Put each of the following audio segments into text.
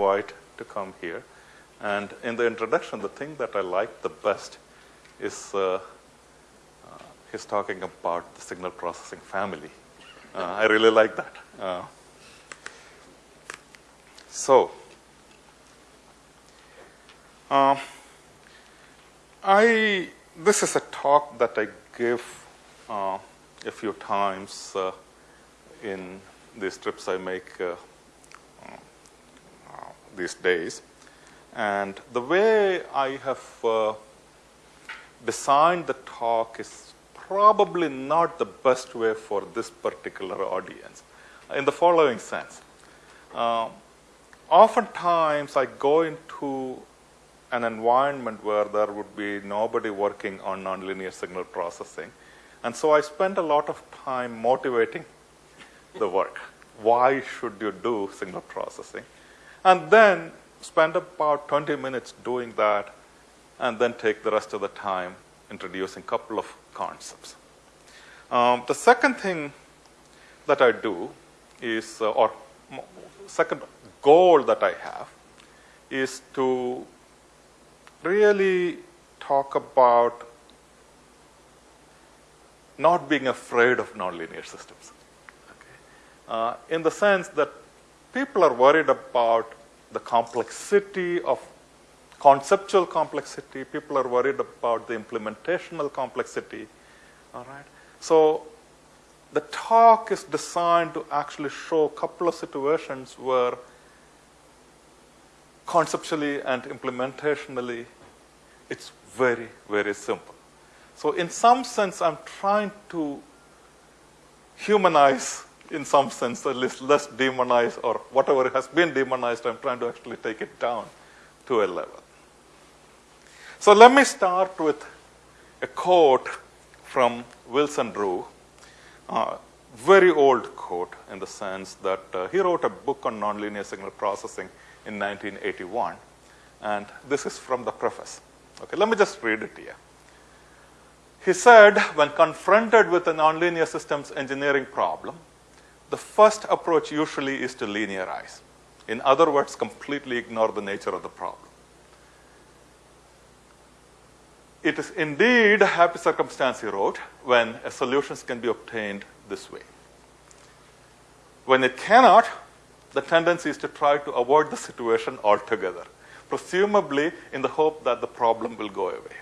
invite to come here. And in the introduction, the thing that I like the best is uh, uh, he's talking about the signal processing family. Uh, I really like that. Uh, so, um, I this is a talk that I give uh, a few times uh, in these trips I make these days. And the way I have uh, designed the talk is probably not the best way for this particular audience in the following sense. Uh, oftentimes, I go into an environment where there would be nobody working on nonlinear signal processing. And so I spend a lot of time motivating the work. Why should you do signal processing? And then spend about 20 minutes doing that, and then take the rest of the time introducing a couple of concepts. Um, the second thing that I do is, uh, or second goal that I have, is to really talk about not being afraid of nonlinear systems. Okay. Uh, in the sense that people are worried about the complexity of conceptual complexity. People are worried about the implementational complexity. All right. So the talk is designed to actually show a couple of situations where conceptually and implementationally it's very, very simple. So in some sense, I'm trying to humanize in some sense, at least less demonized or whatever has been demonized, I'm trying to actually take it down to a level. So let me start with a quote from Wilson Rugh, uh, very old quote in the sense that uh, he wrote a book on nonlinear signal processing in 1981, and this is from the preface. Okay, let me just read it here. He said, when confronted with a nonlinear systems engineering problem, the first approach usually is to linearize. In other words, completely ignore the nature of the problem. It is indeed a happy circumstance, he wrote, when solutions can be obtained this way. When it cannot, the tendency is to try to avoid the situation altogether, presumably in the hope that the problem will go away.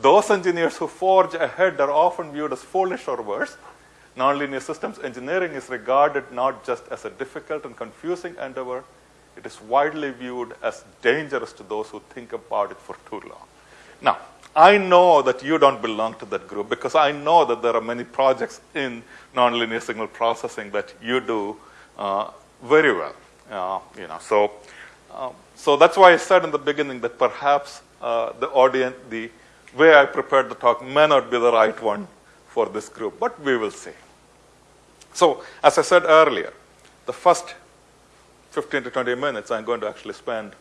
Those engineers who forge ahead are often viewed as foolish or worse, nonlinear systems engineering is regarded not just as a difficult and confusing endeavor, it is widely viewed as dangerous to those who think about it for too long. Now, I know that you don't belong to that group because I know that there are many projects in nonlinear signal processing that you do uh, very well. Uh, you know, so, uh, so that's why I said in the beginning that perhaps uh, the audience, the way I prepared the talk may not be the right one for this group, but we will see. So, as I said earlier, the first 15 to 20 minutes I'm going to actually spend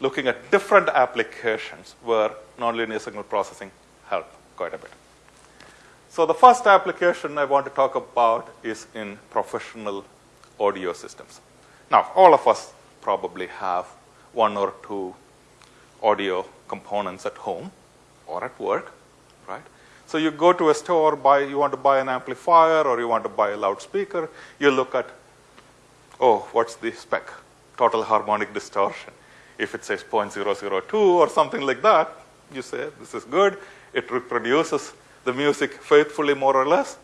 looking at different applications where nonlinear signal processing help quite a bit. So the first application I want to talk about is in professional audio systems. Now, all of us probably have one or two audio components at home or at work? So you go to a store, buy, you want to buy an amplifier or you want to buy a loudspeaker, you look at, oh, what's the spec? Total harmonic distortion. If it says 0.002 or something like that, you say, this is good. It reproduces the music faithfully, more or less.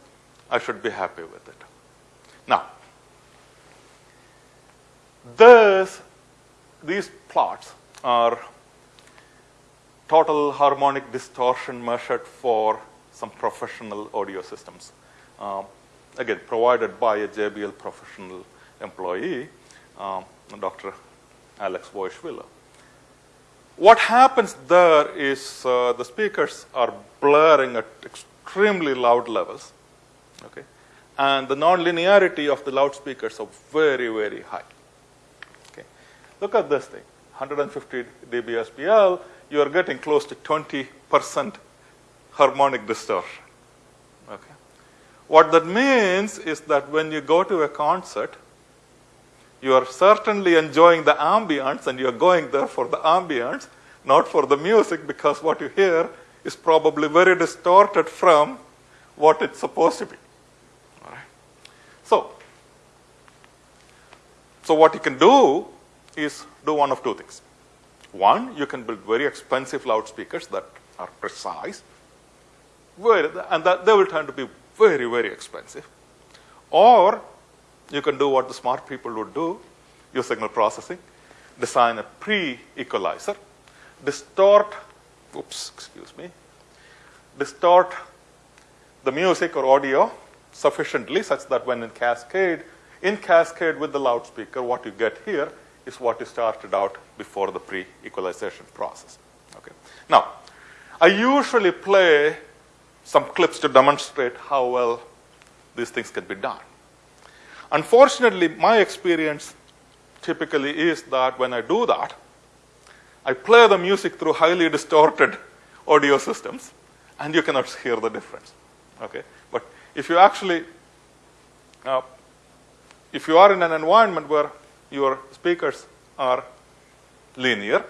I should be happy with it. Now, this, these plots are total harmonic distortion measured for some professional audio systems. Um, again, provided by a JBL professional employee, um, Dr. Alex Voishvillo. What happens there is uh, the speakers are blaring at extremely loud levels, okay, and the nonlinearity of the loudspeakers are very, very high. Okay, look at this thing, 150 dB SPL, you are getting close to 20 percent harmonic distortion. Okay. What that means is that when you go to a concert, you are certainly enjoying the ambience and you're going there for the ambience, not for the music, because what you hear is probably very distorted from what it's supposed to be. All right. So, so what you can do is do one of two things. One, you can build very expensive loudspeakers that are precise, very, and that they will turn to be very, very expensive. Or you can do what the smart people would do, use signal processing, design a pre-equalizer, distort, oops, excuse me, distort the music or audio sufficiently such that when in cascade, in cascade with the loudspeaker, what you get here is what you started out before the pre-equalization process. Okay. Now, I usually play some clips to demonstrate how well these things can be done. Unfortunately, my experience typically is that when I do that, I play the music through highly distorted audio systems, and you cannot hear the difference. Okay, but if you actually, uh, if you are in an environment where your speakers are linear,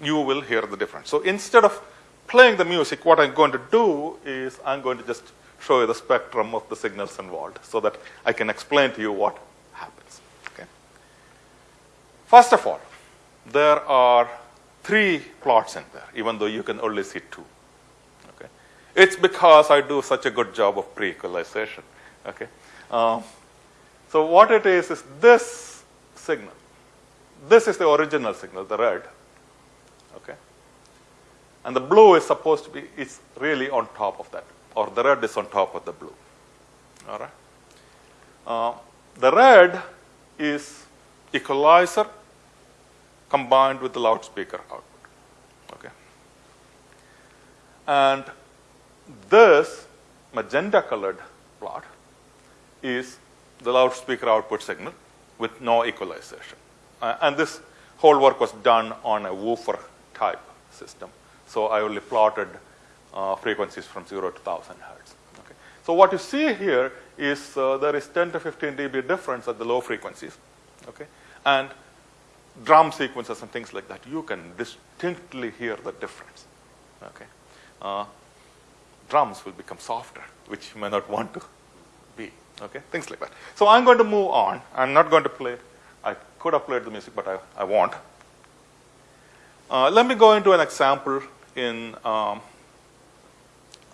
you will hear the difference. So instead of playing the music, what I'm going to do is I'm going to just show you the spectrum of the signals involved so that I can explain to you what happens. Okay. First of all, there are three plots in there, even though you can only see two. Okay. It's because I do such a good job of pre-equalization. Okay. Um, so what it is is this signal. This is the original signal, the red. Okay. And the blue is supposed to be, it's really on top of that or the red is on top of the blue. All right. Uh, the red is equalizer combined with the loudspeaker output. Okay. And this magenta colored plot is the loudspeaker output signal with no equalization. Uh, and this whole work was done on a woofer type system. So I only plotted uh, frequencies from 0 to 1000 hertz. Okay. So what you see here is uh, there is 10 to 15 dB difference at the low frequencies. Okay. And drum sequences and things like that, you can distinctly hear the difference. Okay. Uh, drums will become softer, which you may not want to be. Okay, things like that. So I'm going to move on. I'm not going to play. I could have played the music, but I, I won't. Uh, let me go into an example in um,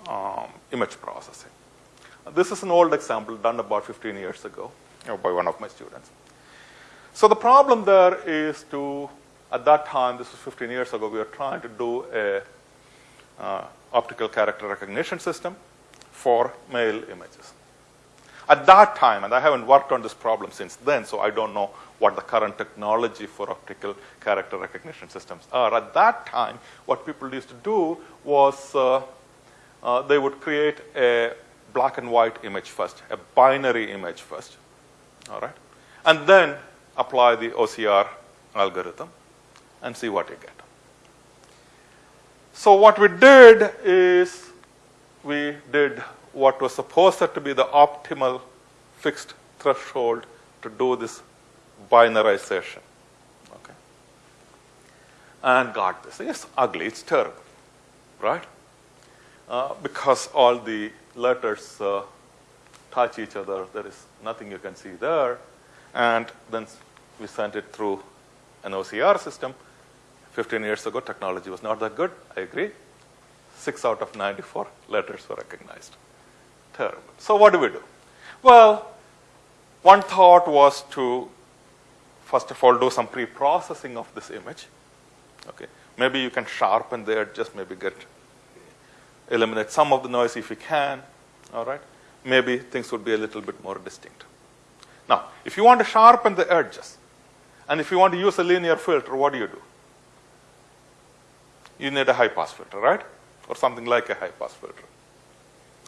um, image processing. This is an old example done about 15 years ago by one of my students. So the problem there is to, at that time, this was 15 years ago, we were trying to do a uh, optical character recognition system for mail images. At that time, and I haven't worked on this problem since then, so I don't know what the current technology for optical character recognition systems are. At that time, what people used to do was uh, uh, they would create a black and white image first, a binary image first, all right, and then apply the OCR algorithm and see what you get. So what we did is we did what was supposed to be the optimal fixed threshold to do this binarization. Okay. And got this. It's ugly, it's terrible, right? Uh, because all the letters uh, touch each other. There is nothing you can see there. And then we sent it through an OCR system. 15 years ago, technology was not that good. I agree. Six out of 94 letters were recognized. Terrible. So what do we do? Well, one thought was to, first of all, do some pre-processing of this image. Okay. Maybe you can sharpen the just maybe get eliminate some of the noise if you can, all right, maybe things would be a little bit more distinct. Now, if you want to sharpen the edges, and if you want to use a linear filter, what do you do? You need a high pass filter, right? Or something like a high pass filter.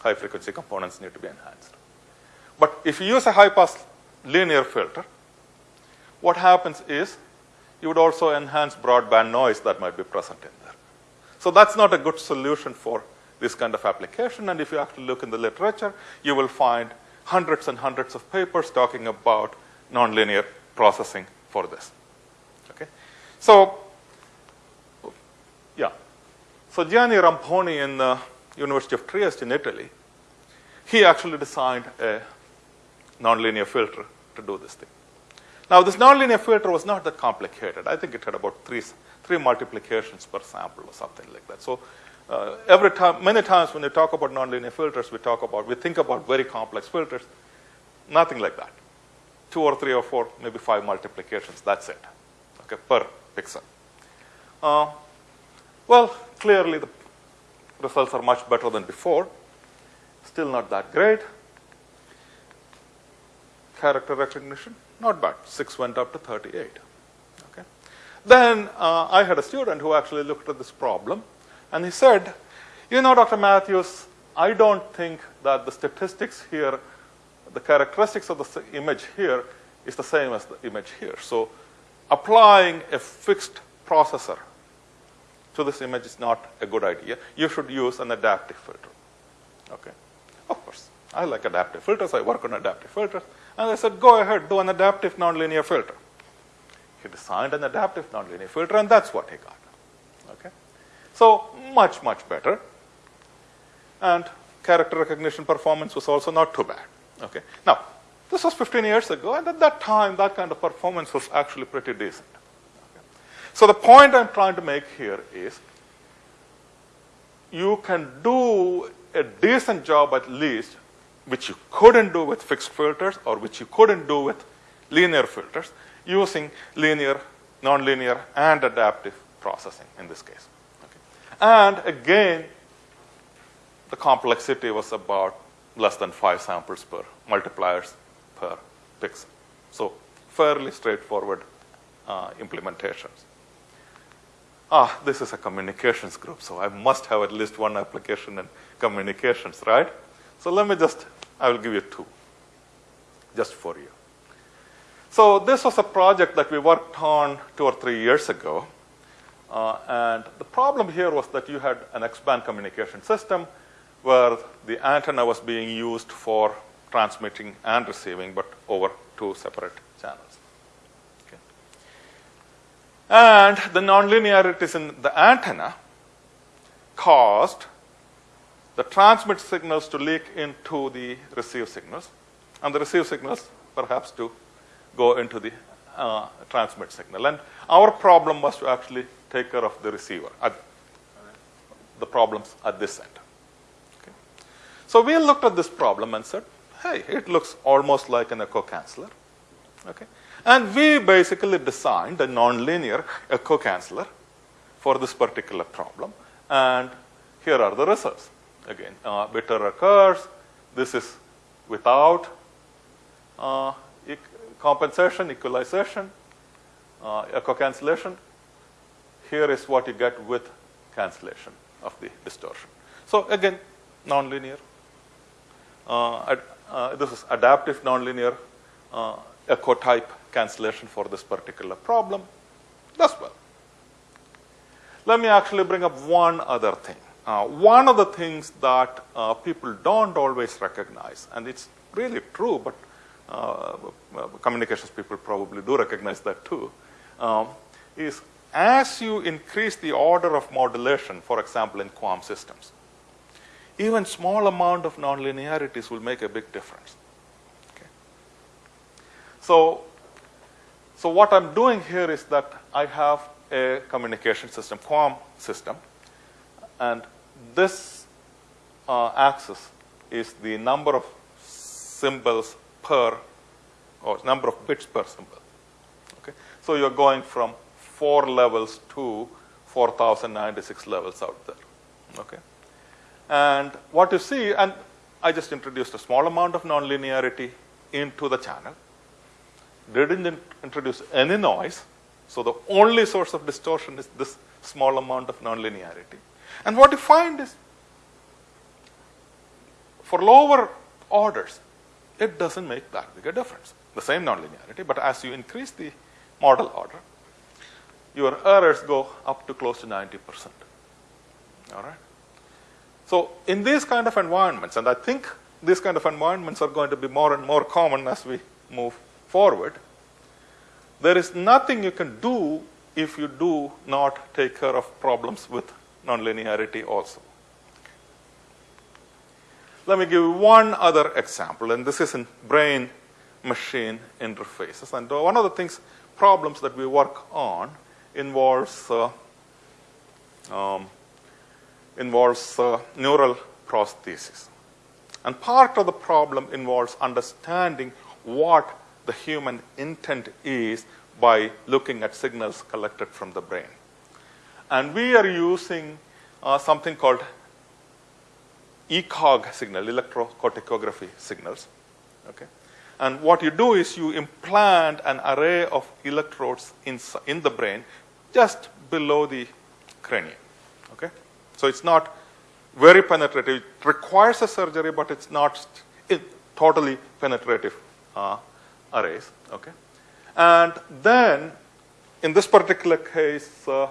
High frequency components need to be enhanced. But if you use a high pass linear filter, what happens is you would also enhance broadband noise that might be present in there. So that's not a good solution for this kind of application. And if you actually look in the literature, you will find hundreds and hundreds of papers talking about nonlinear processing for this. Okay, so yeah, so Gianni Ramponi in the University of Trieste in Italy, he actually designed a nonlinear filter to do this thing. Now, this nonlinear filter was not that complicated. I think it had about three, three multiplications per sample or something like that. So, uh, every time, many times when we talk about nonlinear filters, we talk about, we think about very complex filters. Nothing like that. Two or three or four, maybe five multiplications. That's it. Okay, per pixel. Uh, well, clearly the results are much better than before. Still not that great. Character recognition, not bad. 6 went up to 38. Okay. Then uh, I had a student who actually looked at this problem and he said, You know, Dr. Mathews, I don't think that the statistics here, the characteristics of the image here is the same as the image here. So applying a fixed processor to this image is not a good idea. You should use an adaptive filter. Okay. Of course, I like adaptive filters. I work on adaptive filters. And I said, go ahead, do an adaptive nonlinear filter. He designed an adaptive nonlinear filter, and that's what he got. Okay? So much, much better. And character recognition performance was also not too bad. Okay? Now, this was 15 years ago, and at that time, that kind of performance was actually pretty decent. So the point I'm trying to make here is you can do a decent job at least which you couldn't do with fixed filters or which you couldn't do with linear filters using linear, nonlinear, and adaptive processing in this case. Okay. And again, the complexity was about less than five samples per multipliers per pixel. So fairly straightforward uh, implementations. Ah, this is a communications group, so I must have at least one application in communications, right? So let me just I will give you two, just for you. So this was a project that we worked on two or three years ago. Uh, and the problem here was that you had an X-band communication system where the antenna was being used for transmitting and receiving, but over two separate channels. And the nonlinearities in the antenna caused the transmit signals to leak into the receive signals, and the receive signals perhaps to go into the uh, transmit signal. And our problem was to actually take care of the receiver, at the problems at this end. Okay. So we looked at this problem and said, hey, it looks almost like an echo canceller. Okay. And we basically designed a nonlinear echo canceller for this particular problem. And here are the results again. Uh, bitter occurs. This is without uh, compensation, equalization, uh, echo cancellation. Here is what you get with cancellation of the distortion. So again, nonlinear. Uh, uh, this is adaptive nonlinear uh, echo type cancellation for this particular problem. Does well. Let me actually bring up one other thing. Uh, one of the things that uh, people don't always recognize, and it's really true, but uh, communications people probably do recognize that too, um, is as you increase the order of modulation, for example, in QAM systems, even small amount of nonlinearities will make a big difference. So, so what I'm doing here is that I have a communication system, QAM system, and this uh, axis is the number of symbols per, or number of bits per symbol. Okay? So you're going from four levels to 4,096 levels out there. Okay? And what you see, and I just introduced a small amount of nonlinearity into the channel, didn't introduce any noise, so the only source of distortion is this small amount of nonlinearity. And what you find is for lower orders, it doesn't make that big a difference. The same nonlinearity, but as you increase the model order, your errors go up to close to 90%. All right? So in these kind of environments, and I think these kind of environments are going to be more and more common as we move forward, there is nothing you can do if you do not take care of problems with nonlinearity also. Let me give you one other example, and this is in brain machine interfaces. And one of the things, problems that we work on involves uh, um, involves uh, neural prosthesis. And part of the problem involves understanding what the human intent is by looking at signals collected from the brain. And we are using uh, something called ECOG signal, electrocorticography signals. Okay? And what you do is you implant an array of electrodes in, in the brain just below the cranium. Okay? So it's not very penetrative. It requires a surgery, but it's not totally penetrative uh, arrays. Okay? And then, in this particular case, uh, uh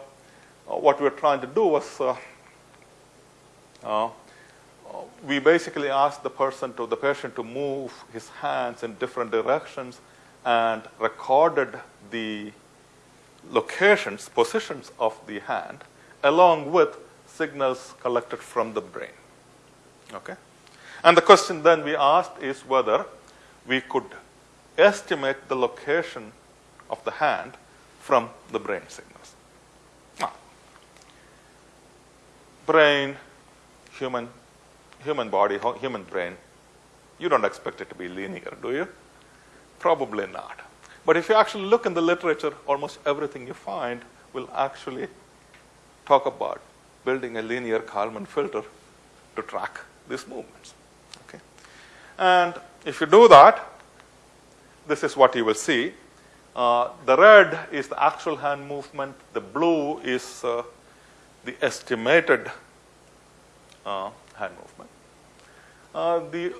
what we were trying to do was uh, uh, we basically asked the person to the patient to move his hands in different directions and recorded the locations, positions of the hand, along with signals collected from the brain. Okay? And the question then we asked is whether we could estimate the location of the hand from the brain signals. Now, brain, human, human body, human brain, you don't expect it to be linear, do you? Probably not. But if you actually look in the literature, almost everything you find will actually talk about building a linear Kalman filter to track these movements. Okay? And if you do that, this is what you will see. Uh, the red is the actual hand movement. The blue is uh, the estimated uh, hand movement. Uh, the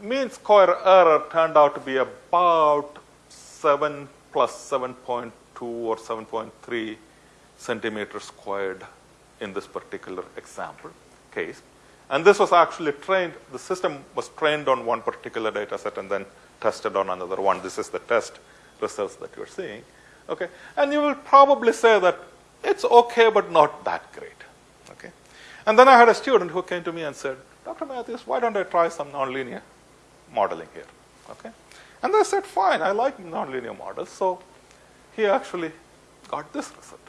mean square error turned out to be about 7 plus 7.2 or 7.3 centimeters squared in this particular example case. And this was actually trained, the system was trained on one particular data set and then tested on another one. This is the test results that you're seeing. Okay. And you will probably say that it's okay, but not that great. Okay. And then I had a student who came to me and said, Dr. Mathews, why don't I try some nonlinear modeling here? Okay. And I said, fine, I like nonlinear models. So he actually got this result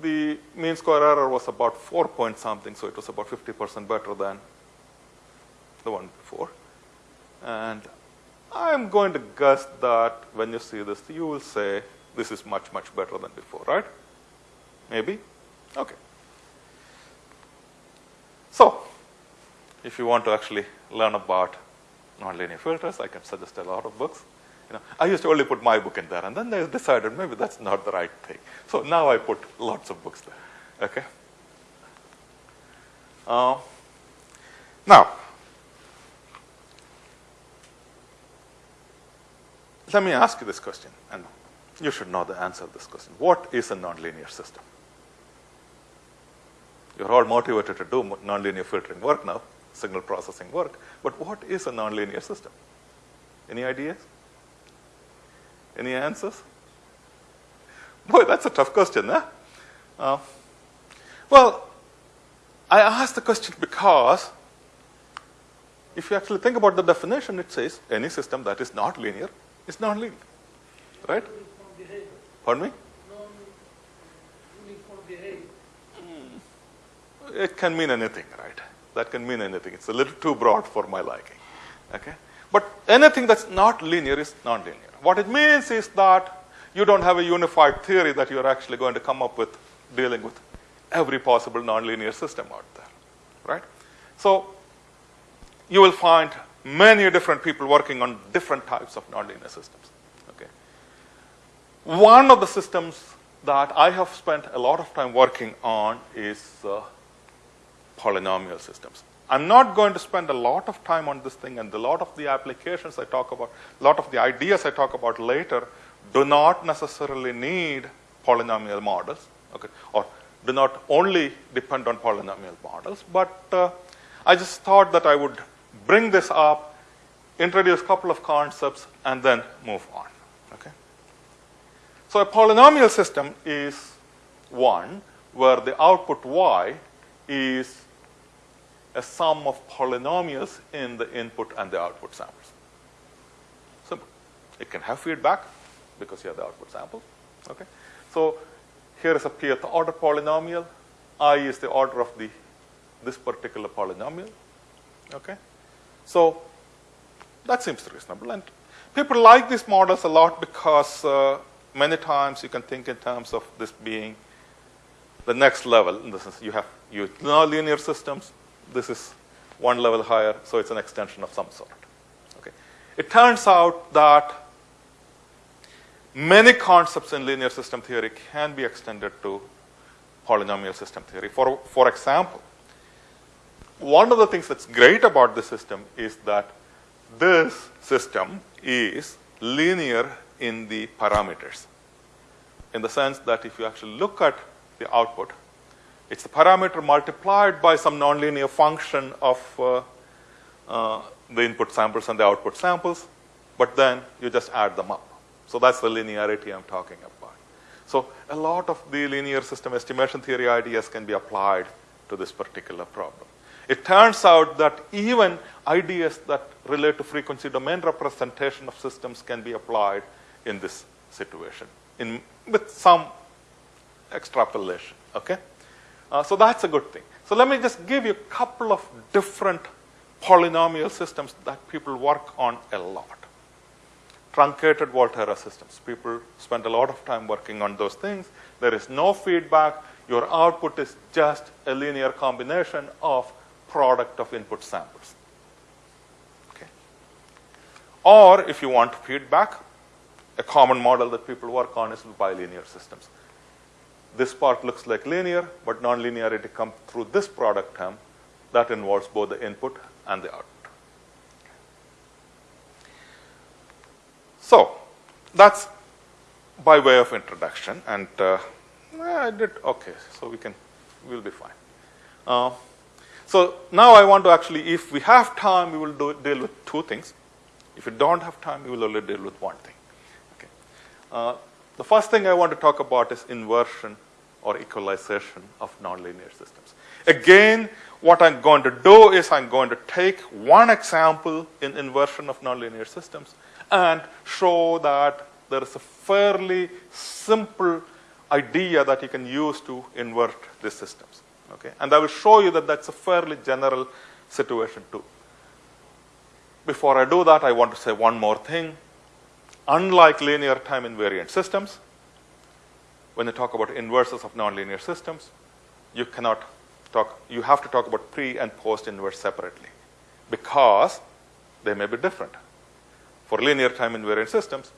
the mean square error was about 4 point something, so it was about 50% better than the one before. And I'm going to guess that when you see this, you will say this is much, much better than before, right? Maybe? Okay. So, if you want to actually learn about nonlinear filters, I can suggest a lot of books. You know, I used to only put my book in there, and then they decided maybe that's not the right thing. So now I put lots of books there. Okay. Uh, now, let me ask you this question, and you should know the answer to this question. What is a nonlinear system? You're all motivated to do nonlinear filtering work now, signal processing work, but what is a nonlinear system? Any ideas? Any answers? Boy, that's a tough question, huh? Uh, well, I asked the question because if you actually think about the definition, it says any system that is not linear is not linear, right? Pardon me? It can mean anything, right? That can mean anything. It's a little too broad for my liking. Okay? But anything that's not linear is non-linear. What it means is that you don't have a unified theory that you're actually going to come up with dealing with every possible nonlinear system out there, right? So you will find many different people working on different types of nonlinear systems. Okay. One of the systems that I have spent a lot of time working on is uh, polynomial systems. I'm not going to spend a lot of time on this thing, and a lot of the applications I talk about, a lot of the ideas I talk about later do not necessarily need polynomial models, okay, or do not only depend on polynomial models, but uh, I just thought that I would bring this up, introduce a couple of concepts, and then move on. Okay. So a polynomial system is one where the output y is a sum of polynomials in the input and the output samples. Simple. It can have feedback because you have the output sample. Okay. So here is a pth order polynomial. i is the order of the this particular polynomial. Okay. So that seems reasonable. And people like these models a lot because uh, many times you can think in terms of this being the next level. In this sense, you have you know linear systems. This is one level higher, so it's an extension of some sort. Okay. It turns out that many concepts in linear system theory can be extended to polynomial system theory. For, for example, one of the things that's great about this system is that this system is linear in the parameters. In the sense that if you actually look at the output, it's the parameter multiplied by some nonlinear function of uh, uh, the input samples and the output samples, but then you just add them up. So that's the linearity I'm talking about. So a lot of the linear system estimation theory ideas can be applied to this particular problem. It turns out that even ideas that relate to frequency domain representation of systems can be applied in this situation in, with some extrapolation. Okay? Uh, so that's a good thing. So let me just give you a couple of different polynomial systems that people work on a lot. Truncated Volterra systems. People spend a lot of time working on those things. There is no feedback. Your output is just a linear combination of product of input samples. Okay. Or if you want feedback, a common model that people work on is bilinear systems. This part looks like linear, but nonlinearity comes through this product term that involves both the input and the output. So that's by way of introduction, and uh, I did okay. So we can, we'll be fine. Uh, so now I want to actually, if we have time, we will do, deal with two things. If we don't have time, we will only deal with one thing. Okay. Uh, the first thing I want to talk about is inversion or equalization of nonlinear systems. Again, what I'm going to do is I'm going to take one example in inversion of nonlinear systems and show that there is a fairly simple idea that you can use to invert these systems. Okay? And I will show you that that's a fairly general situation too. Before I do that, I want to say one more thing. Unlike linear time invariant systems, when you talk about inverses of nonlinear systems, you cannot talk, you have to talk about pre and post inverse separately because they may be different. For linear time invariant systems,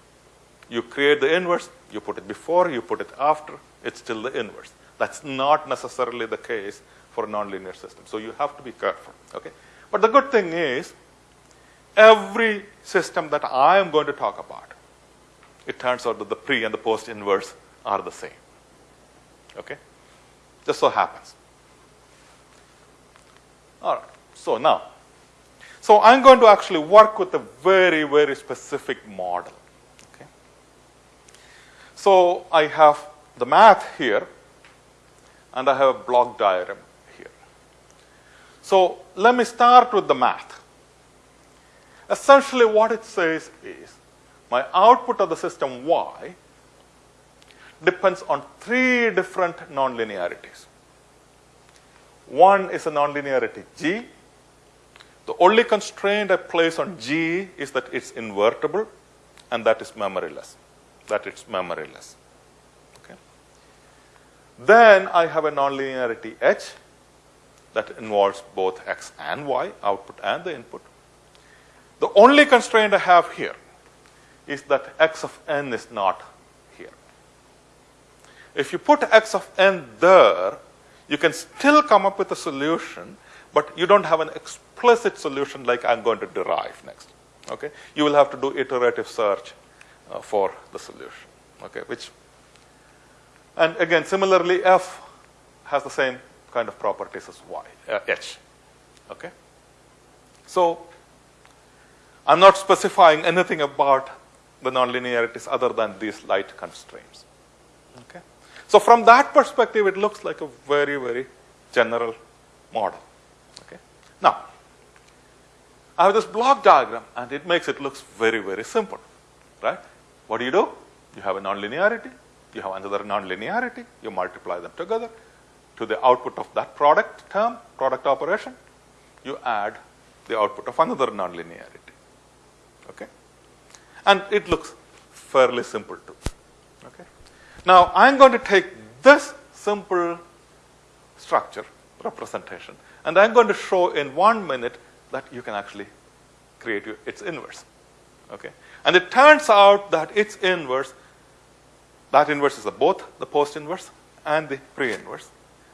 you create the inverse, you put it before, you put it after, it's still the inverse. That's not necessarily the case for a nonlinear system. So you have to be careful. Okay? But the good thing is, every system that I am going to talk about, it turns out that the pre and the post inverse are the same. Okay? Just so happens. All right. So now, so I'm going to actually work with a very, very specific model. Okay? So I have the math here and I have a block diagram here. So let me start with the math. Essentially what it says is my output of the system y depends on three different nonlinearities. One is a nonlinearity g. The only constraint I place on g is that it's invertible and that is memoryless. That it's memoryless. Then I have a nonlinearity h that involves both x and y, output and the input. The only constraint I have here is that x of n is not here. If you put x of n there, you can still come up with a solution, but you don't have an explicit solution like I'm going to derive next. Okay? You will have to do iterative search uh, for the solution, okay? which and again, similarly, F has the same kind of properties as Y, uh, H. Okay? So, I'm not specifying anything about the nonlinearities other than these light constraints. Okay? So from that perspective, it looks like a very, very general model. Okay? Now, I have this block diagram, and it makes it looks very, very simple. Right? What do you do? You have a nonlinearity, you have another nonlinearity, you multiply them together to the output of that product term, product operation, you add the output of another nonlinearity. Okay? And it looks fairly simple too. Okay? Now, I'm going to take this simple structure representation and I'm going to show in one minute that you can actually create its inverse. Okay? And it turns out that its inverse, that inverse is both the post inverse and the pre inverse.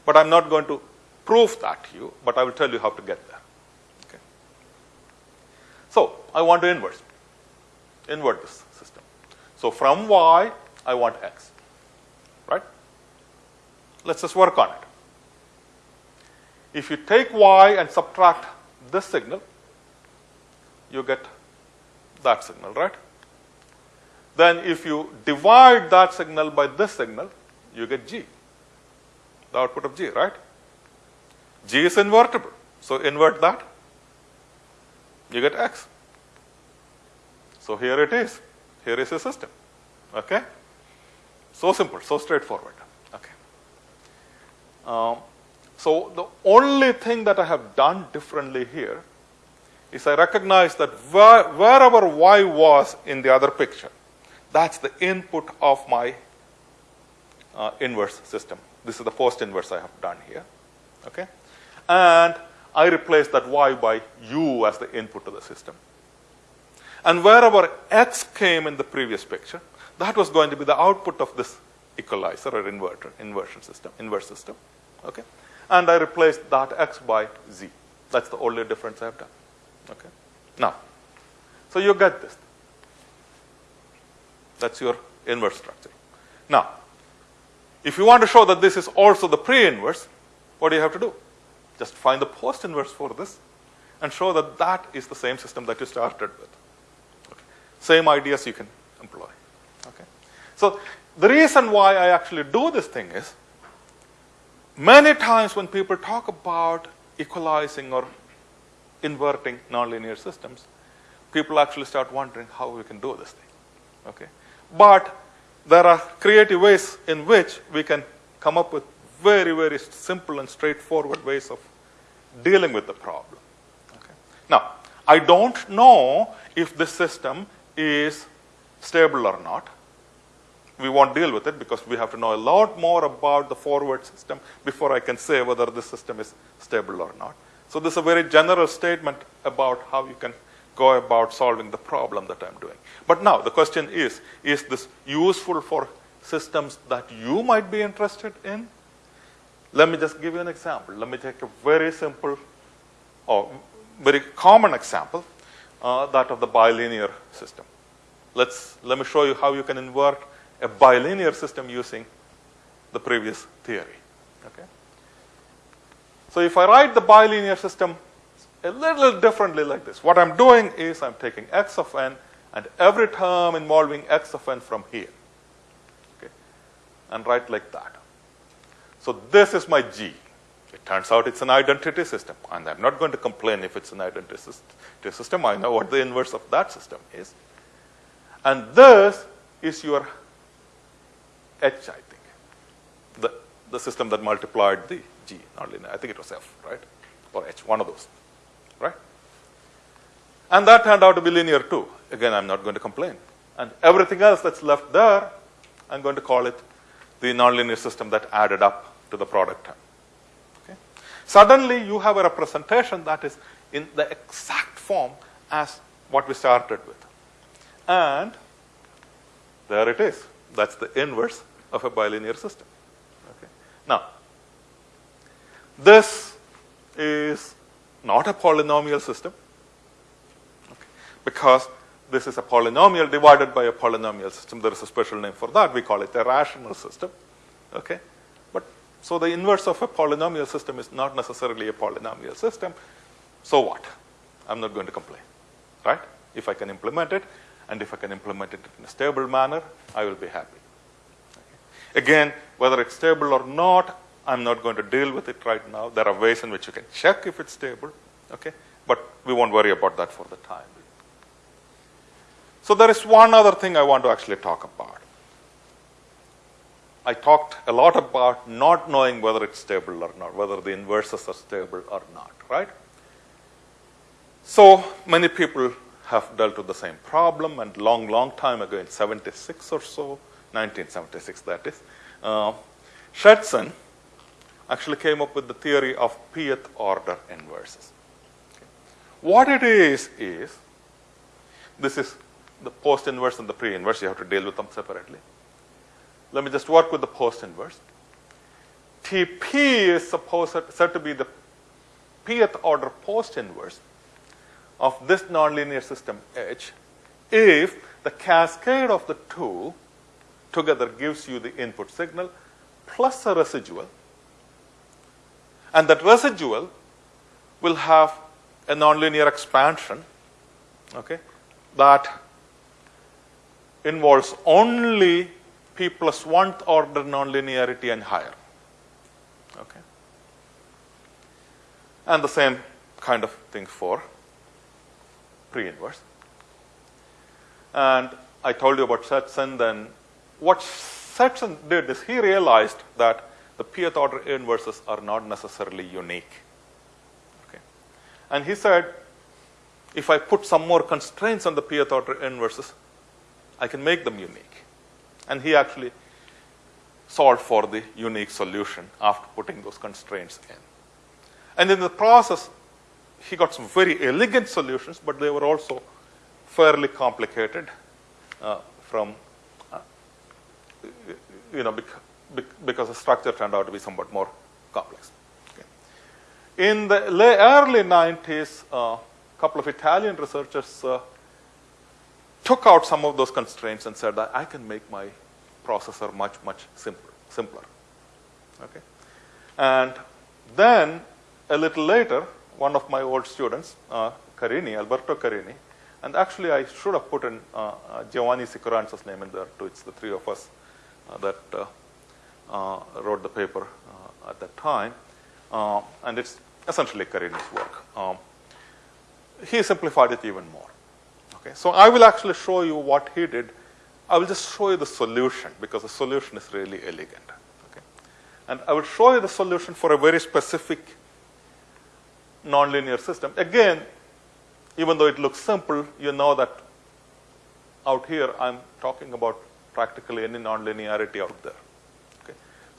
But I'm not going to prove that to you, but I will tell you how to get there. Okay? So I want to inverse, invert this system. So from y, I want x. Right? Let's just work on it. If you take y and subtract this signal, you get that signal, right? Then if you divide that signal by this signal, you get g, the output of g, right? g is invertible. So invert that, you get x. So here it is. Here is a system. Okay? So simple, so straightforward. Okay. Um, so the only thing that I have done differently here is I recognize that where, wherever y was in the other picture, that's the input of my uh, inverse system. This is the first inverse I have done here. Okay? And I replace that y by u as the input to the system. And wherever x came in the previous picture, that was going to be the output of this equalizer or inverter, inversion system, inverse system. Okay? And I replaced that x by z. That's the only difference I have done. Okay. Now, so you get this. That's your inverse structure. Now, if you want to show that this is also the pre-inverse, what do you have to do? Just find the post-inverse for this and show that that is the same system that you started with. Okay. Same ideas you can employ. Okay. So the reason why I actually do this thing is many times when people talk about equalizing or inverting nonlinear systems, people actually start wondering how we can do this thing. Okay? But there are creative ways in which we can come up with very, very simple and straightforward ways of dealing with the problem. Okay? Now, I don't know if this system is stable or not. We won't deal with it because we have to know a lot more about the forward system before I can say whether this system is stable or not. So this is a very general statement about how you can go about solving the problem that I'm doing. But now the question is, is this useful for systems that you might be interested in? Let me just give you an example. Let me take a very simple or very common example, uh, that of the bilinear system. Let's, let me show you how you can invert a bilinear system using the previous theory. Okay? So if I write the bilinear system a little differently like this, what I'm doing is I'm taking x of n and every term involving x of n from here. Okay? And write like that. So this is my G. It turns out it's an identity system. And I'm not going to complain if it's an identity system. I know what the inverse of that system is. And this is your H, I think. The, the system that multiplied the G, not linear. I think it was F, right? Or H, one of those, right? And that turned out to be linear too. Again, I'm not going to complain. And everything else that's left there, I'm going to call it the nonlinear system that added up to the product term. Okay? Suddenly, you have a representation that is in the exact form as what we started with. And there it is. That's the inverse of a bilinear system. Okay? Now, this is not a polynomial system okay, because this is a polynomial divided by a polynomial system. There is a special name for that. We call it a rational system. Okay? But so the inverse of a polynomial system is not necessarily a polynomial system. So what? I'm not going to complain. Right? If I can implement it. And if I can implement it in a stable manner, I will be happy. Okay. Again, whether it's stable or not, I'm not going to deal with it right now. There are ways in which you can check if it's stable, okay? But we won't worry about that for the time. So there is one other thing I want to actually talk about. I talked a lot about not knowing whether it's stable or not, whether the inverses are stable or not, right? So many people have dealt with the same problem, and long, long time ago, in 76 or so, 1976 that is, uh, actually came up with the theory of pth order inverses. Okay. What it is, is this is the post inverse and the pre inverse, you have to deal with them separately. Let me just work with the post inverse. TP is supposed said to be the pth order post inverse of this nonlinear system H if the cascade of the two together gives you the input signal plus a residual and that residual will have a nonlinear expansion okay, that involves only p plus 1th order nonlinearity and higher. Okay. And the same kind of thing for pre-inverse. And I told you about Schetzen, then what Schetzen did is he realized that the pth order inverses are not necessarily unique. Okay. And he said, if I put some more constraints on the pth order inverses, I can make them unique. And he actually solved for the unique solution after putting those constraints in. And in the process, he got some very elegant solutions, but they were also fairly complicated uh, from, uh, you know, because the structure turned out to be somewhat more complex. Okay. In the early 90s, a uh, couple of Italian researchers uh, took out some of those constraints and said that I can make my processor much, much simpler. simpler. Okay. And then a little later, one of my old students, uh, Carini, Alberto Carini, and actually I should have put in uh, uh Giovanni Sicuranza's name in there too. It's the three of us uh, that wrote the paper uh, at that time, uh, and it's essentially Carini's work. Um, he simplified it even more. Okay, so I will actually show you what he did. I will just show you the solution because the solution is really elegant. Okay, and I will show you the solution for a very specific nonlinear system. Again, even though it looks simple, you know that out here I'm talking about practically any nonlinearity out there.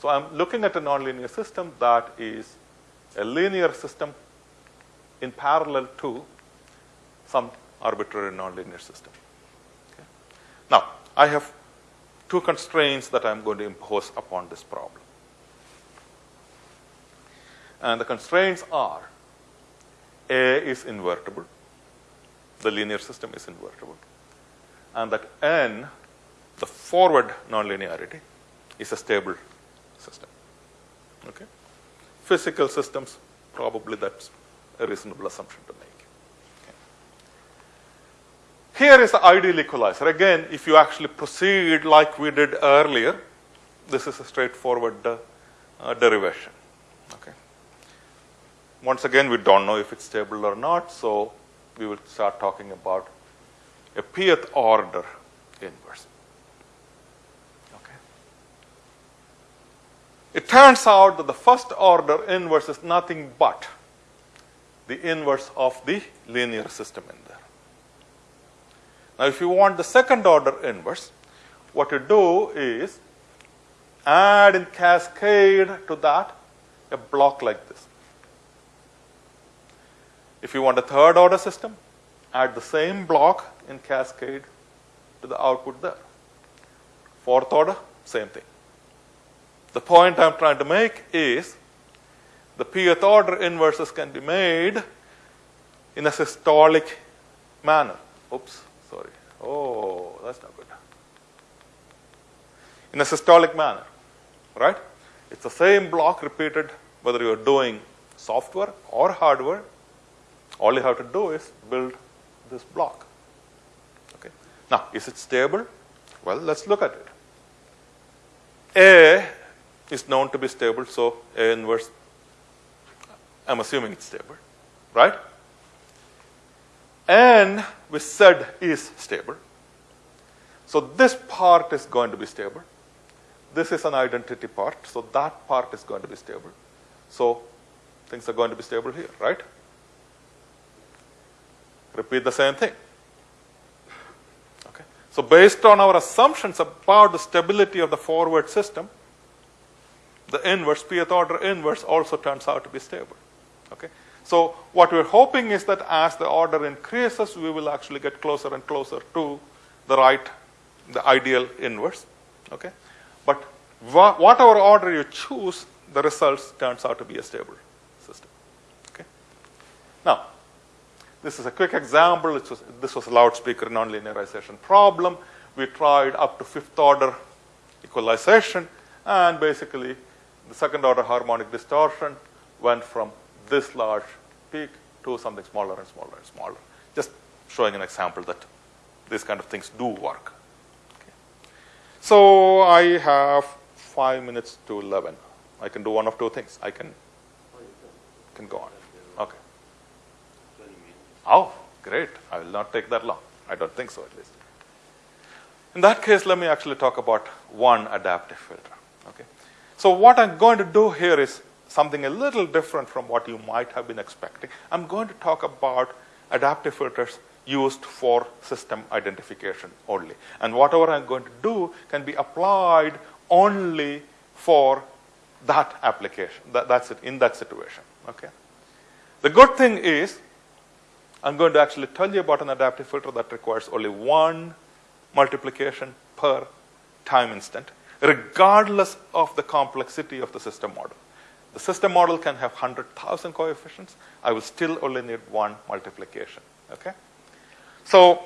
So I'm looking at a nonlinear system that is a linear system in parallel to some arbitrary nonlinear system. Okay. Now, I have two constraints that I'm going to impose upon this problem. And the constraints are A is invertible, the linear system is invertible, and that N, the forward nonlinearity, is a stable system. Okay? Physical systems, probably that's a reasonable assumption to make. Okay. Here is the ideal equalizer. Again, if you actually proceed like we did earlier, this is a straightforward uh, uh, derivation. Okay. Once again, we don't know if it's stable or not, so we will start talking about a pth order inverse. It turns out that the first order inverse is nothing but the inverse of the linear system in there. Now, if you want the second order inverse, what you do is add in cascade to that a block like this. If you want a third order system, add the same block in cascade to the output there. Fourth order, same thing. The point I'm trying to make is the pth order inverses can be made in a systolic manner. Oops, sorry. Oh, that's not good. In a systolic manner, right? It's the same block repeated whether you're doing software or hardware. All you have to do is build this block. Okay. Now, is it stable? Well, let's look at it. A is known to be stable, so A inverse, I'm assuming it's stable, right? N we said is stable. So this part is going to be stable. This is an identity part, so that part is going to be stable. So things are going to be stable here, right? Repeat the same thing. Okay. So based on our assumptions about the stability of the forward system, the inverse, pth order inverse also turns out to be stable. Okay. So what we're hoping is that as the order increases, we will actually get closer and closer to the right the ideal inverse. Okay? But wha whatever order you choose, the results turns out to be a stable system. Okay? Now, this is a quick example. Was, this was a loudspeaker nonlinearization problem. We tried up to fifth order equalization, and basically the second order harmonic distortion went from this large peak to something smaller and smaller and smaller. Just showing an example that these kind of things do work. So I have five minutes to 11. I can do one of two things. I can, can go on. Okay. Oh, great. I will not take that long. I don't think so, at least. In that case, let me actually talk about one adaptive filter. Okay. So what I'm going to do here is something a little different from what you might have been expecting. I'm going to talk about adaptive filters used for system identification only. And whatever I'm going to do can be applied only for that application. That, that's it in that situation. Okay. The good thing is, I'm going to actually tell you about an adaptive filter that requires only one multiplication per time instant, regardless of the complexity of the system model. The system model can have 100,000 coefficients. I will still only need one multiplication. Okay. So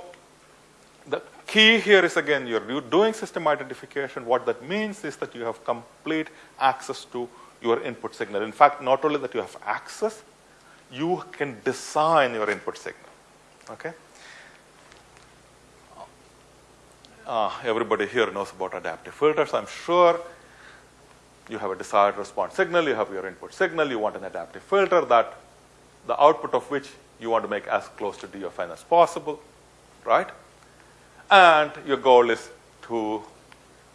the key here is again, you're doing system identification. What that means is that you have complete access to your input signal. In fact, not only that you have access, you can design your input signal. Okay. Uh, everybody here knows about adaptive filters, I'm sure. You have a desired response signal, you have your input signal, you want an adaptive filter that the output of which you want to make as close to D of n as possible, right? And your goal is to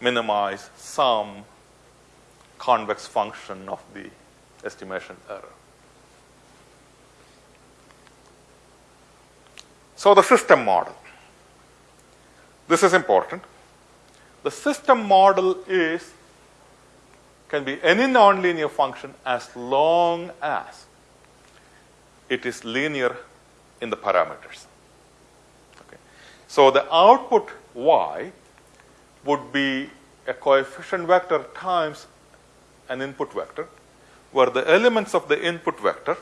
minimize some convex function of the estimation error. So the system model. This is important. The system model is can be any nonlinear function as long as it is linear in the parameters. Okay. So the output y would be a coefficient vector times an input vector, where the elements of the input vector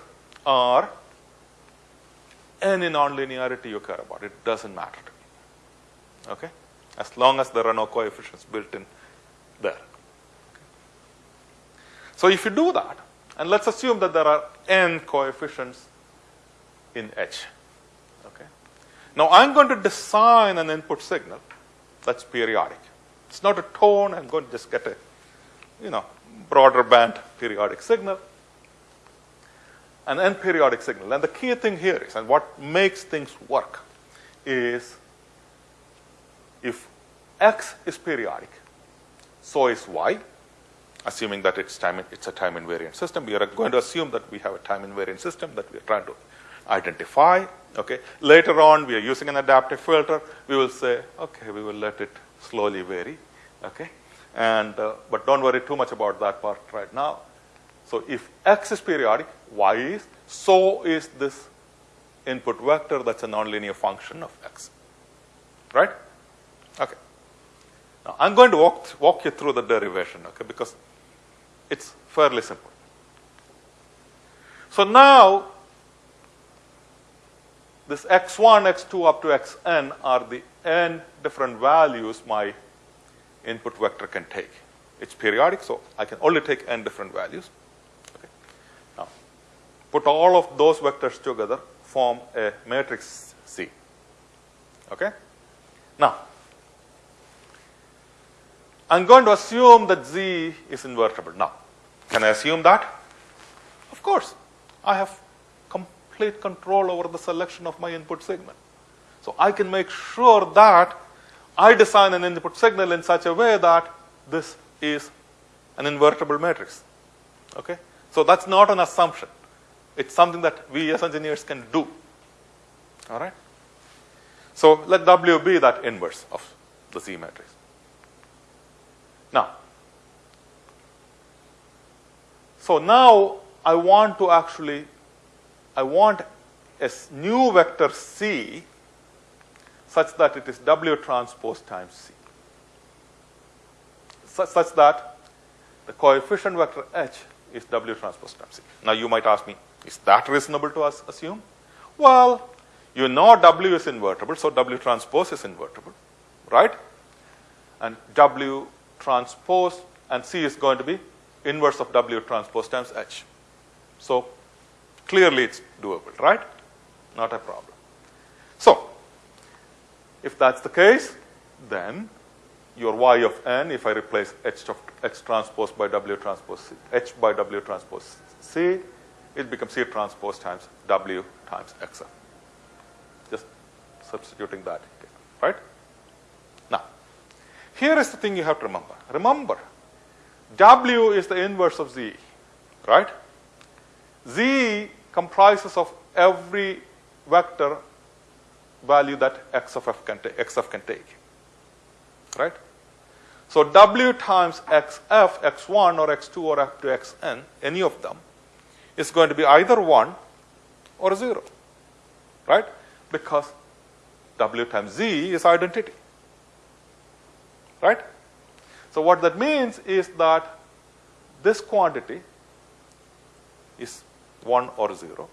are any nonlinearity you care about. It doesn't matter. Okay? As long as there are no coefficients built in there. So if you do that, and let's assume that there are n coefficients in H. Okay. Now I'm going to design an input signal that's periodic. It's not a tone. I'm going to just get a, you know, broader band periodic signal, an n periodic signal. And the key thing here is, and what makes things work, is x is periodic, so is y, assuming that it's time it's a time invariant system. We are going to assume that we have a time invariant system that we are trying to identify. Okay. Later on, we are using an adaptive filter. We will say, okay, we will let it slowly vary. Okay. And uh, but don't worry too much about that part right now. So if x is periodic, y is, so is this input vector that's a nonlinear function of x. Right? Okay. Now I'm going to walk walk you through the derivation, okay, because it's fairly simple. So now this x1, x2 up to xn are the n different values my input vector can take. It's periodic, so I can only take n different values. Okay. Now, put all of those vectors together, form a matrix C. Okay. Now, I'm going to assume that Z is invertible. Now, can I assume that? Of course. I have complete control over the selection of my input signal. So I can make sure that I design an input signal in such a way that this is an invertible matrix. Okay? So that's not an assumption. It's something that we as engineers can do. All right? So let W be that inverse of the Z matrix. Now, so now I want to actually, I want a new vector C such that it is W transpose times C. Such, such that the coefficient vector H is W transpose times C. Now you might ask me, is that reasonable to us assume? Well, you know W is invertible, so W transpose is invertible, right? And W transpose and C is going to be inverse of W transpose times H. So clearly it's doable, right? Not a problem. So if that's the case, then your y of n, if I replace h, of, h transpose by w transpose c, h by w transpose c, it becomes c transpose times w times xf. Just substituting that, right? Here is the thing you have to remember. Remember, w is the inverse of z, right? z comprises of every vector value that x of f can, xf can take, right? So w times xf, x1 or x2 or up to xn, any of them, is going to be either 1 or 0, right? Because w times z is identity, right? So what that means is that this quantity is 1 or 0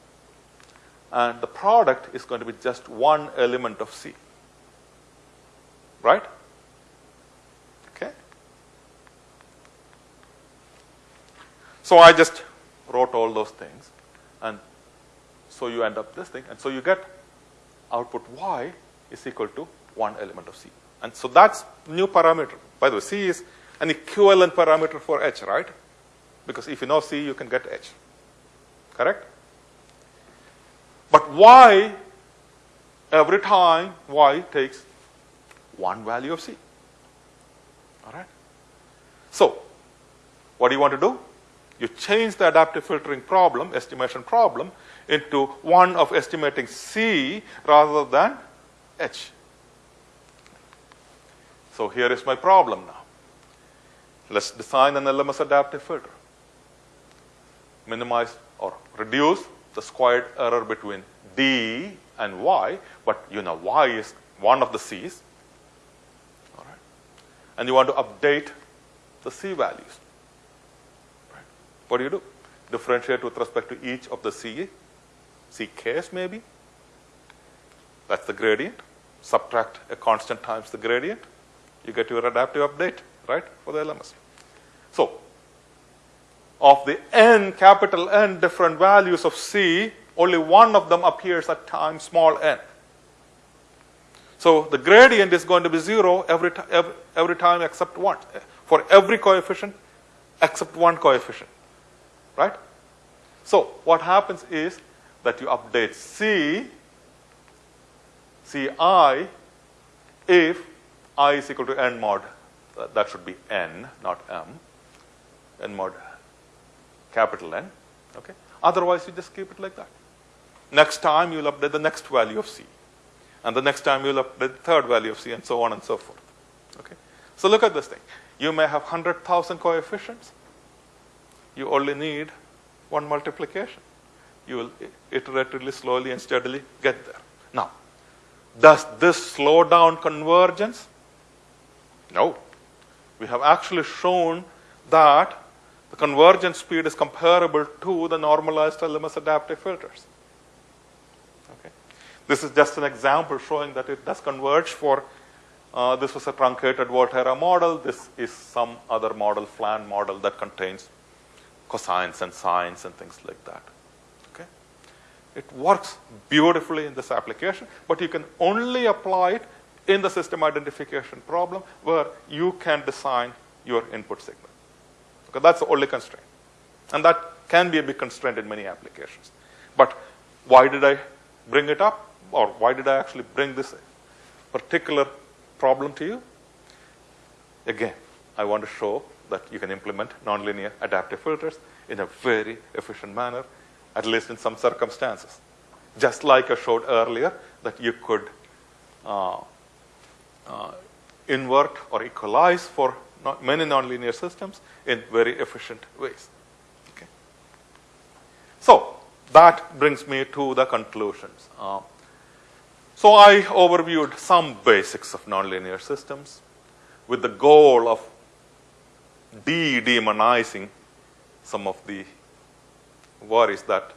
and the product is going to be just one element of C. Right? Okay. So I just wrote all those things and so you end up this thing and so you get output y is equal to one element of C. And so that's new parameter. By the way, C is an equivalent parameter for H, right? Because if you know C, you can get H. Correct? But y, every time y takes one value of c. All right? So, what do you want to do? You change the adaptive filtering problem, estimation problem, into one of estimating c rather than h. So, here is my problem now. Let's design an LMS adaptive filter. Minimize or reduce the squared error between d and y, but you know y is one of the c's. All right. And you want to update the c values. Right. What do you do? Differentiate with respect to each of the c, c k's maybe. That's the gradient. Subtract a constant times the gradient. You get your adaptive update, right, for the LMS. So of the n, capital N different values of C, only one of them appears at time small n. So the gradient is going to be zero every, every, every time except one, for every coefficient except one coefficient, right? So what happens is that you update C, Ci, if i is equal to n mod, that should be n, not m, n mod capital N. Okay? Otherwise, you just keep it like that. Next time, you'll update the next value of C. And the next time, you'll update the third value of C, and so on and so forth. Okay? So look at this thing. You may have 100,000 coefficients. You only need one multiplication. You will iteratively, slowly, and steadily get there. Now, does this slow down convergence? No. We have actually shown that the convergence speed is comparable to the normalized LMS adaptive filters. Okay. This is just an example showing that it does converge for, uh, this was a truncated Volterra model. This is some other model, FLANN model that contains cosines and sines and things like that. Okay. It works beautifully in this application, but you can only apply it in the system identification problem where you can design your input signal. Okay, that's the only constraint. And that can be a big constraint in many applications. But why did I bring it up? Or why did I actually bring this particular problem to you? Again, I want to show that you can implement nonlinear adaptive filters in a very efficient manner, at least in some circumstances. Just like I showed earlier, that you could uh, invert or equalize for not many nonlinear systems in very efficient ways. Okay. So that brings me to the conclusions. Uh, so I overviewed some basics of nonlinear systems with the goal of de-demonizing some of the worries that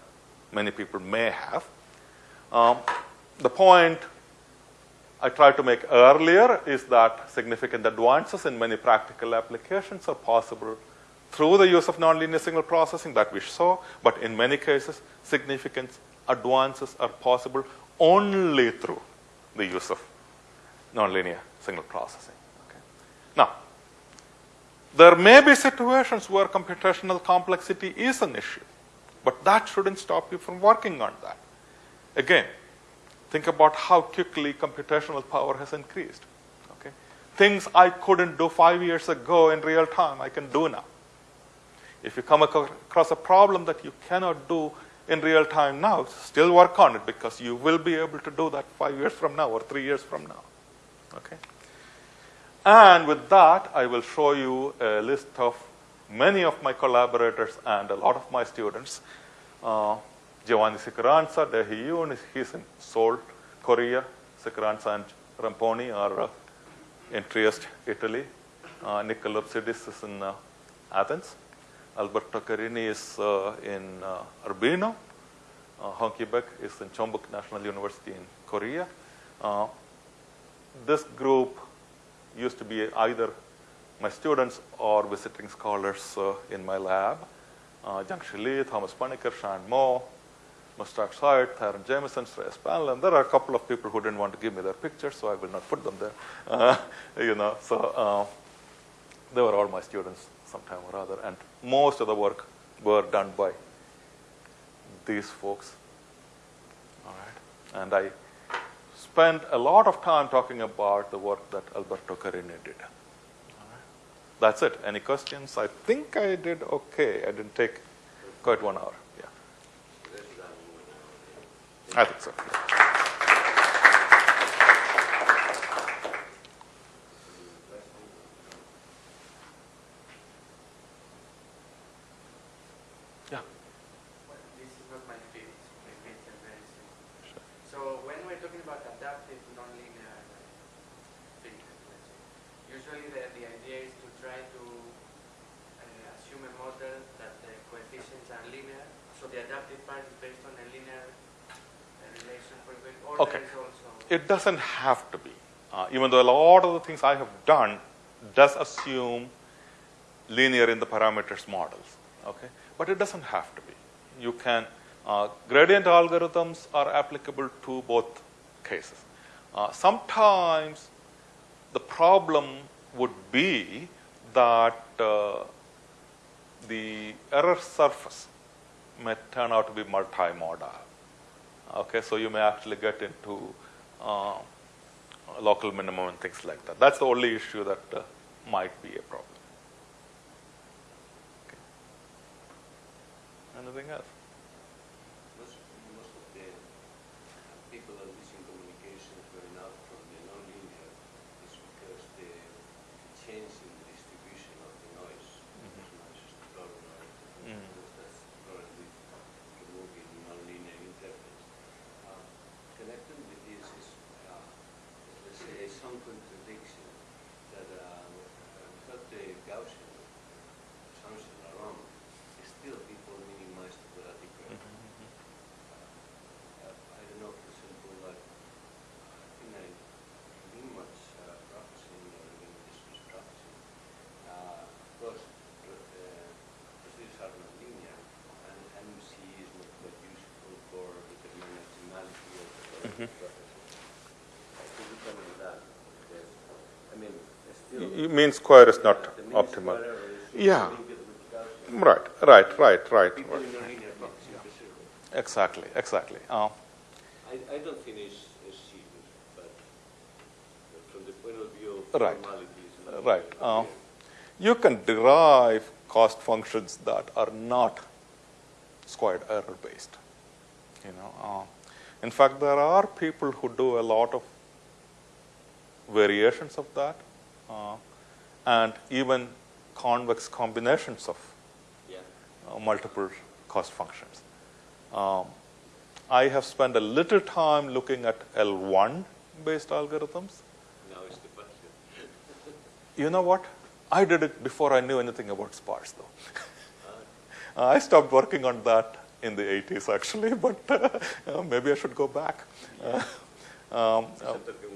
many people may have. Um, the point I tried to make earlier is that significant advances in many practical applications are possible through the use of nonlinear signal processing that we saw, but in many cases, significant advances are possible only through the use of nonlinear signal processing. Okay. Now, there may be situations where computational complexity is an issue, but that shouldn't stop you from working on that. Again, Think about how quickly computational power has increased. Okay? Things I couldn't do five years ago in real time, I can do now. If you come across a problem that you cannot do in real time now, still work on it because you will be able to do that five years from now or three years from now. Okay? And with that, I will show you a list of many of my collaborators and a lot of my students uh, Giovanni Sicuranza, Dehiyun, he's in Seoul, Korea. Sicuranza and Ramponi are uh, in Trieste, Italy. Uh, is in uh, Athens. Alberto Carini is uh, in uh, Urbino. Uh, Heung-Ki Baik is in Chonbuk National University in Korea. Uh, this group used to be either my students or visiting scholars in my lab. Uh, Jiang Li, Thomas Panikkar, Shan Mo, Mushtaq Syed, Tharon Jamison, Shreyas and there are a couple of people who didn't want to give me their pictures, so I will not put them there. Uh, you know, so uh, they were all my students sometime or other, and most of the work were done by these folks. All right, and I spent a lot of time talking about the work that Alberto Carini did. That's it. Any questions? I think I did okay. I didn't take quite one hour. I think so. Yeah. this is not my field, Sure. So when we're talking about adaptive nonlinear filters, usually the, the idea is to try to uh, assume a model that the coefficients are linear, so the adaptive part is based on a linear Okay. It doesn't have to be. Uh, even though a lot of the things I have done does assume linear in the parameters models. Okay, but it doesn't have to be. You can uh, gradient algorithms are applicable to both cases. Uh, sometimes the problem would be that uh, the error surface may turn out to be multimodal. Okay, so you may actually get into uh, local minimum and things like that. That's the only issue that uh, might be a problem. Okay. Anything else? -hmm. Mean square is not optimal. Yeah. Right, right, right, right. right. Exactly, exactly. Uh, I, don't finish from the point of view of right. Right. Uh, you can derive cost functions that are not squared error based. You know, uh, in fact, there are people who do a lot of variations of that, uh, and even convex combinations of yeah. uh, multiple cost functions. Um, I have spent a little time looking at L1 based algorithms. Now it's the question. You know what? I did it before I knew anything about sparse, though. I stopped working on that in the 80s, actually, but uh, maybe I should go back. Uh, um,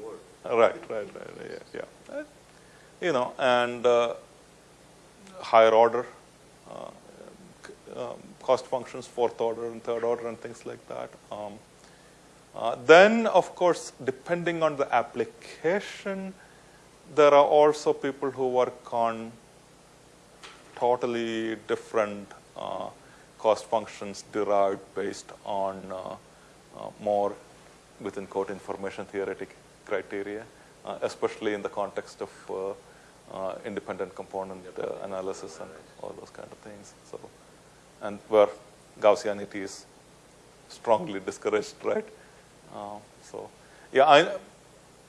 work. Right, right, right, yeah, yeah. Uh, You know, and uh, higher order uh, um, cost functions, fourth order and third order and things like that. Um, uh, then, of course, depending on the application, there are also people who work on totally different uh, cost functions derived based on uh, uh, more within quote information theoretic criteria, uh, especially in the context of independent component analysis and all those kind of things. So, and where Gaussianity is strongly discouraged, right? Uh, so, yeah, I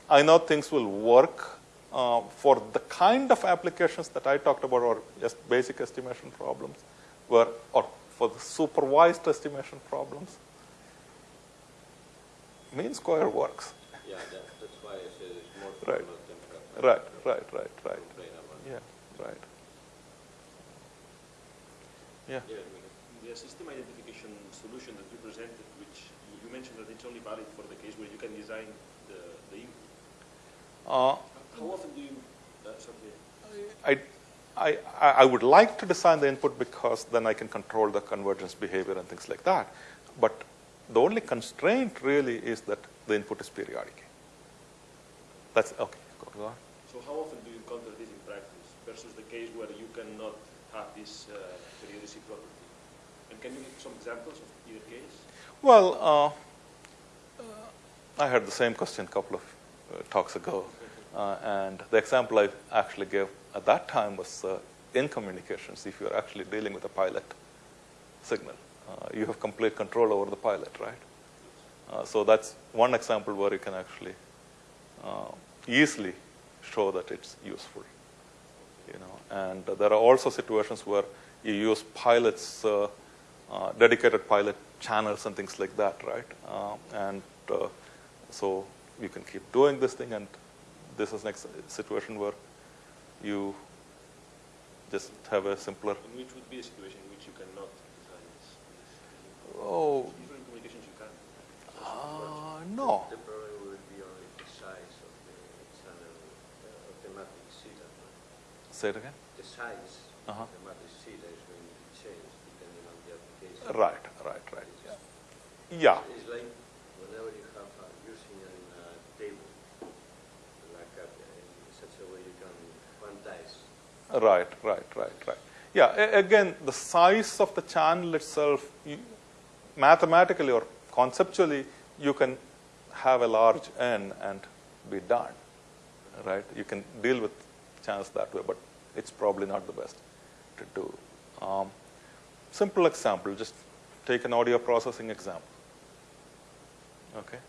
I know things will work uh, for the kind of applications that I talked about, or just basic estimation problems, where or for the supervised estimation problems. Mean square works. Yeah, that, that's why I said it's more Right. than. Right, right, right, right. Complain about it. Yeah, right. Yeah. Yeah, Miguel. The system identification solution that you presented, which you- you mentioned that it's only valid for the case where you can design the, the input. Uh, How often do you, uh, sorry, I, I, I would like to design the input because then I can control the convergence behavior and things like that. But the only constraint really is that the input is periodic. That's okay. Go, on. so how often do you encounter this in practice versus the case where you cannot have this uh, periodicity property? And can you give some examples of either case? Well, uh, uh, I had the same question a couple of uh, talks ago, uh, and the example I actually gave at that time was uh, in communications. If you're actually dealing with a pilot signal, uh, you have complete control over the pilot, right? Uh, so that's one example where you can actually easily show that it's useful. You know, and there are also situations where you use pilots, uh, uh, dedicated pilot channels and things like that, right? And uh, so you can keep doing this thing, and this is next situation where you just have a simpler. Which would be a situation in which you cannot design this? this Oh in communications you can. uh, no. The problem will be only the size of the channel, uh, of the matrix zeta. Say it again. The size Uh-huh. of the matrix zeta is going to change depending on the application. Right, right, right. Yeah. It's like whenever you have uh, using a uh, table, like a, in such a way you can quantize. Right, right, right, right. Yeah, again, the size of the channel itself, you, mathematically or conceptually, you can have a large n and be done, right? You can deal with channels that way, but it's probably not the best to do. Um, simple example, just take an audio processing example. Okay?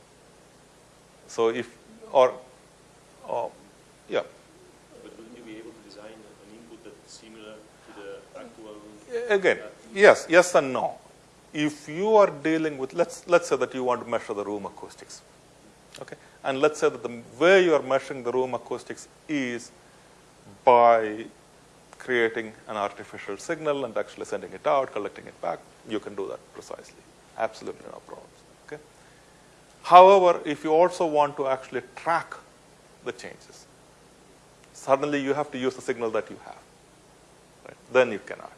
So if, or, or yeah, But wouldn't you be able to design an input that's similar to the actual? Again, yes, yes and no. If you are dealing with, let's, let's say that you want to measure the room acoustics, okay? And let's say that the way you are measuring the room acoustics is by creating an artificial signal and actually sending it out, collecting it back. You can do that precisely. Absolutely no problems, okay? However, if you also want to actually track the changes, suddenly you have to use the signal that you have. Right? Then you cannot.